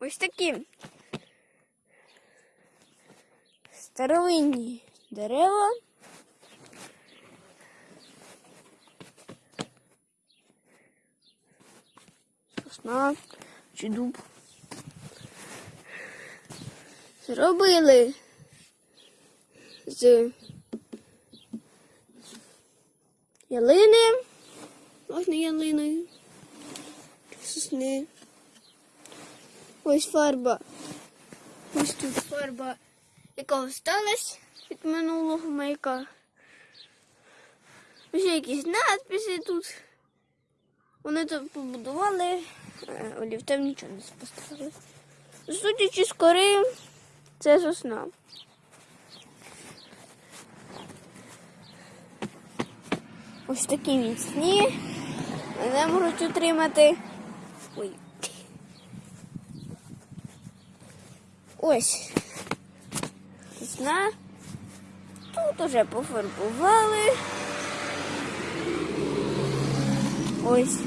Ось такі старовинні дерева. Сосна чи дуб. Зробили з ялини, можна ялиною, сосни. Ось фарба. Ось тут фарба, яка осталась від минулого маяка. Ось якісь надписи тут. Вони тут побудували, е, олівцем нічого не поставили. Судячи з кори, це сосна. Ось такі міцні. Вони можуть утримати. Ой. Ось. Сосна. Тут уже пофарбували. Ось.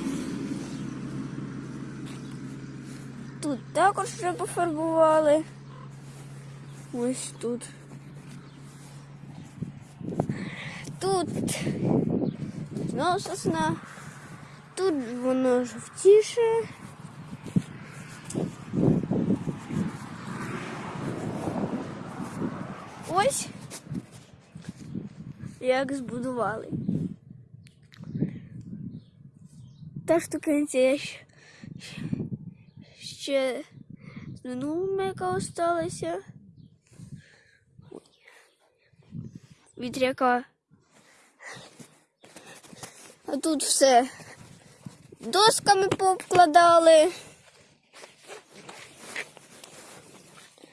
Тут також вже пофарбували. Ось тут. Тут знову сосна. Тут воно жовтіше. Ось як збудували. Та штукенця я ще, ще з минулого яка осталася. Вітряка. А тут все досками пообкладали.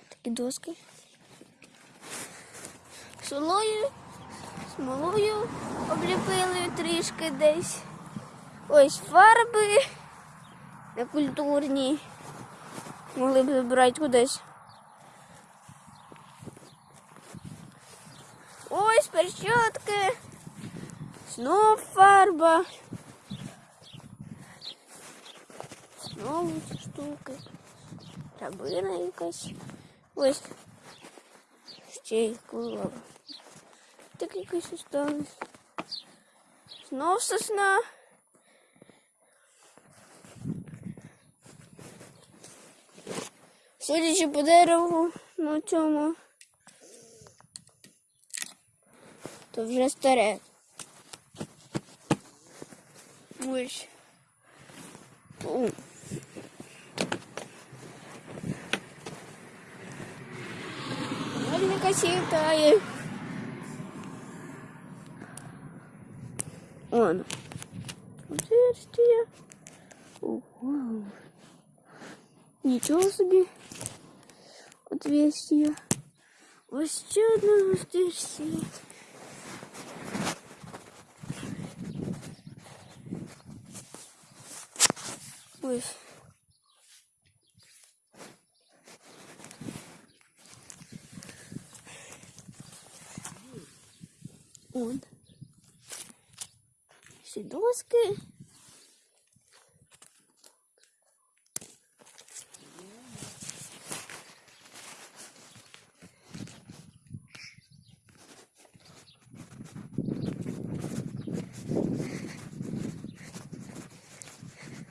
Такі доски. Солою, смолою обліпили трішки десь. Ось фарби некультурні. Могли б забирати кудись. Ось перчатки. Знов фарба. Знову штуки. Рабина якась. Ось. Ще й кулова. Так якось осталось. Знов сосна. Судячи по дереву на цьому, то вже старе. Ось. О. Мельника сітає. Ладно. Отверстие. Ого. Ничего себе. Отверстие. Вообще одно отверстие. Ой. Он. Всі доски.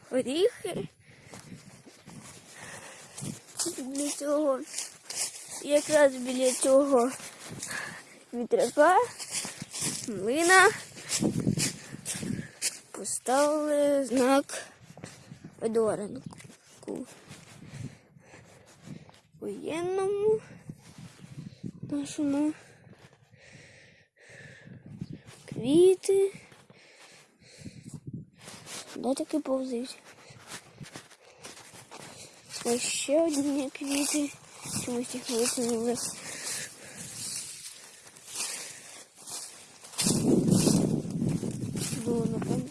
Горіхи. Для цього якраз біля цього вітряка млина поставили знак Федоренку. Воєнному нашому квіти. Де таки повзуть? Ось ще одні квіти. Чомусь їх висунули. Було напевно